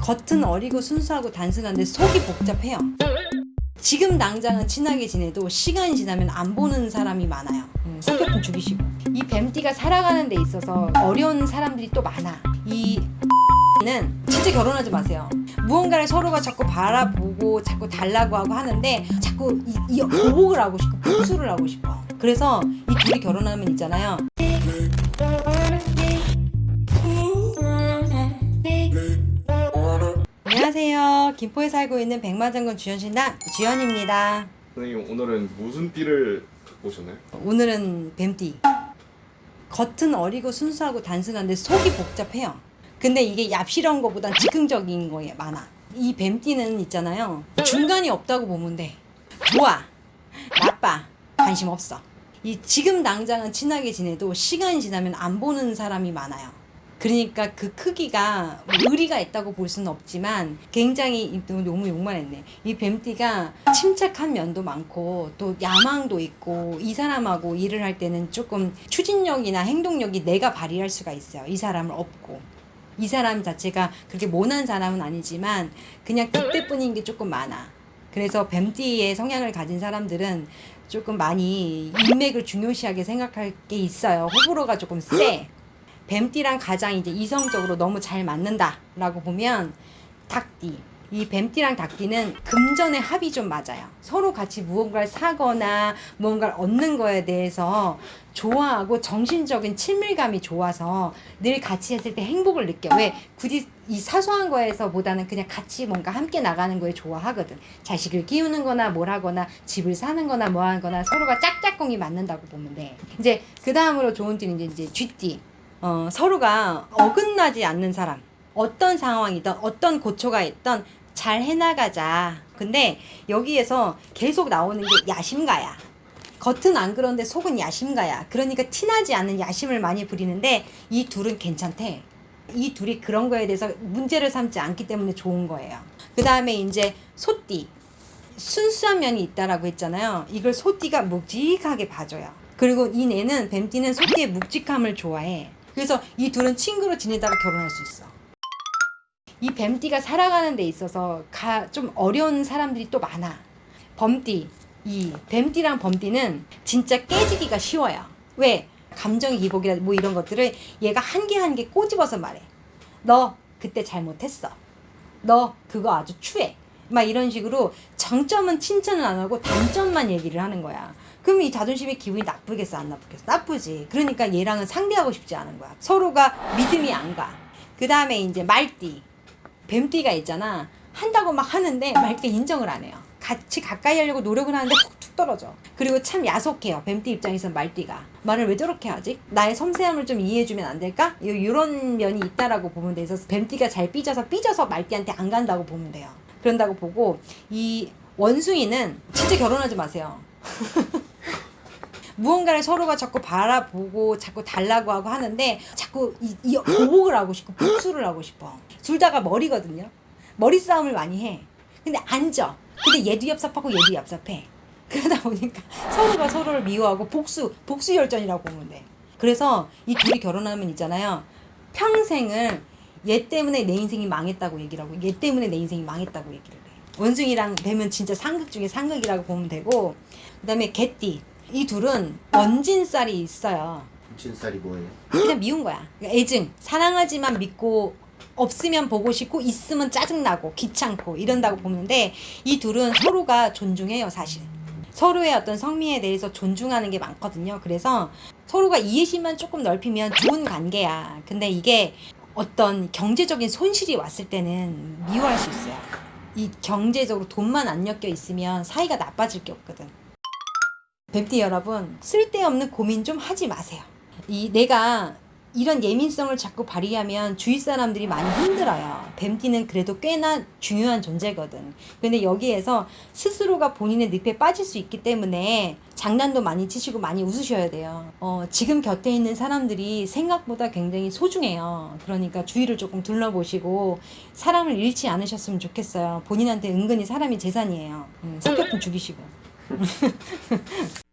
겉은 어리고 순수하고 단순한데 속이 복잡해요. 지금 당장은 친하게 지내도 시간이 지나면 안 보는 사람이 많아요. 음, 성격좀 죽이시고. 이 뱀띠가 살아가는 데 있어서 어려운 사람들이 또 많아. 이 는 진짜 결혼하지 마세요. 무언가를 서로가 자꾸 바라보고 자꾸 달라고 하고 하는데 자꾸 이, 이 보복을 하고 싶고 복수를 하고 싶어. 그래서 이 둘이 결혼하면 있잖아요. 김포에 살고 있는 백마장군 주연신당 주연입니다. 선생님 오늘은 무슨 띠를 갖고 오셨나요? 오늘은 뱀띠. 겉은 어리고 순수하고 단순한데 속이 복잡해요. 근데 이게 얍실한 것보단 즉흥적인 거에 많아. 이 뱀띠는 있잖아요. 중간이 없다고 보면 돼. 좋아, 나빠, 관심 없어. 이 지금 당장은 친하게 지내도 시간이 지나면 안 보는 사람이 많아요. 그러니까 그 크기가 뭐 의리가 있다고 볼 수는 없지만 굉장히 또 너무 욕만 했네. 이 뱀띠가 침착한 면도 많고 또 야망도 있고 이 사람하고 일을 할 때는 조금 추진력이나 행동력이 내가 발휘할 수가 있어요. 이 사람을 업고. 이 사람 자체가 그렇게 모난 사람은 아니지만 그냥 그때뿐인 게 조금 많아. 그래서 뱀띠의 성향을 가진 사람들은 조금 많이 인맥을 중요시하게 생각할 게 있어요. 호불호가 조금 세. 뱀띠랑 가장 이제 이성적으로 너무 잘 맞는다라고 보면 닭띠. 이 뱀띠랑 닭띠는 금전의 합이 좀 맞아요. 서로 같이 무언가를 사거나 무언가를 얻는 거에 대해서 좋아하고 정신적인 친밀감이 좋아서 늘 같이 했을 때 행복을 느껴. 왜? 굳이 이 사소한 거에서보다는 그냥 같이 뭔가 함께 나가는 거에 좋아하거든. 자식을 키우는 거나 뭘 하거나 집을 사는 거나 뭐 하거나 서로가 짝짝꿍이 맞는다고 보면 돼. 이제 그 다음으로 좋은 띠는 이제, 이제 쥐띠. 어, 서로가 어긋나지 않는 사람. 어떤 상황이든 어떤 고초가 있던 잘 해나가자. 근데 여기에서 계속 나오는 게 야심가야. 겉은 안 그런데 속은 야심가야. 그러니까 티나지 않는 야심을 많이 부리는데 이 둘은 괜찮대. 이 둘이 그런 거에 대해서 문제를 삼지 않기 때문에 좋은 거예요. 그 다음에 이제 소띠. 순수한 면이 있다라고 했잖아요. 이걸 소띠가 묵직하게 봐줘요. 그리고 이 내는 뱀띠는 소띠의 묵직함을 좋아해. 그래서 이 둘은 친구로 지내다가 결혼할 수 있어. 이 뱀띠가 살아가는 데 있어서 가, 좀 어려운 사람들이 또 많아. 범띠, 이 뱀띠랑 범띠는 진짜 깨지기가 쉬워요. 왜? 감정 기복이라 뭐 이런 것들을 얘가 한 개 한 개 꼬집어서 말해. 너 그때 잘못했어. 너 그거 아주 추해. 막 이런 식으로 장점은 칭찬을 안 하고 단점만 얘기를 하는 거야. 그럼 이 자존심의 기분이 나쁘겠어 안 나쁘겠어? 나쁘지. 그러니까 얘랑은 상대하고 싶지 않은 거야. 서로가 믿음이 안 가. 그 다음에 이제 말띠. 뱀띠가 있잖아. 한다고 막 하는데 말띠 인정을 안 해요. 같이 가까이 하려고 노력을 하는데 툭툭 떨어져. 그리고 참 야속해요. 뱀띠 입장에서 말띠가. 말을 왜 저렇게 하지? 나의 섬세함을 좀 이해해주면 안 될까? 이런 면이 있다라고 보면 돼서 뱀띠가 잘 삐져서 삐져서 말띠한테 안 간다고 보면 돼요. 그런다고 보고 이 원숭이는 진짜 결혼하지 마세요. 무언가를 서로가 자꾸 바라보고 자꾸 달라고 하고 하는데 자꾸 이, 이 보복을 하고 싶고 복수를 하고 싶어. 둘 다가 머리거든요. 머리 싸움을 많이 해. 근데 앉아. 근데 얘도 얍삽하고 얘도 얍삽해. 그러다 보니까 서로가 서로를 미워하고 복수, 복수 열전이라고 보면 돼. 그래서 이 둘이 결혼하면 있잖아요. 평생을 얘 때문에 내 인생이 망했다고 얘기를 하고 얘 때문에 내 인생이 망했다고 얘기를 해. 원숭이랑 되면 진짜 상극 중에 상극이라고 보면 되고 그 다음에 개띠 이 둘은 원진살이 있어요. 진살이 뭐예요? 그냥 미운 거야. 그러니까 애증. 사랑하지만 믿고 없으면 보고 싶고 있으면 짜증나고 귀찮고 이런다고 보는데 이 둘은 서로가 존중해요 사실. 서로의 어떤 성미에 대해서 존중하는 게 많거든요. 그래서 서로가 이해심만 조금 넓히면 좋은 관계야. 근데 이게 어떤 경제적인 손실이 왔을 때는 미워할 수 있어요. 이 경제적으로 돈만 안 엮여 있으면 사이가 나빠질 게 없거든. 뱀띠 여러분 쓸데없는 고민 좀 하지 마세요. 이 내가 이런 예민성을 자꾸 발휘하면 주위 사람들이 많이 힘들어요. 뱀띠는 그래도 꽤나 중요한 존재거든. 근데 여기에서 스스로가 본인의 늪에 빠질 수 있기 때문에 장난도 많이 치시고 많이 웃으셔야 돼요. 어, 지금 곁에 있는 사람들이 생각보다 굉장히 소중해요. 그러니까 주위를 조금 둘러보시고 사람을 잃지 않으셨으면 좋겠어요. 본인한테 은근히 사람이 재산이에요. 음, 성격 좀 죽이시고.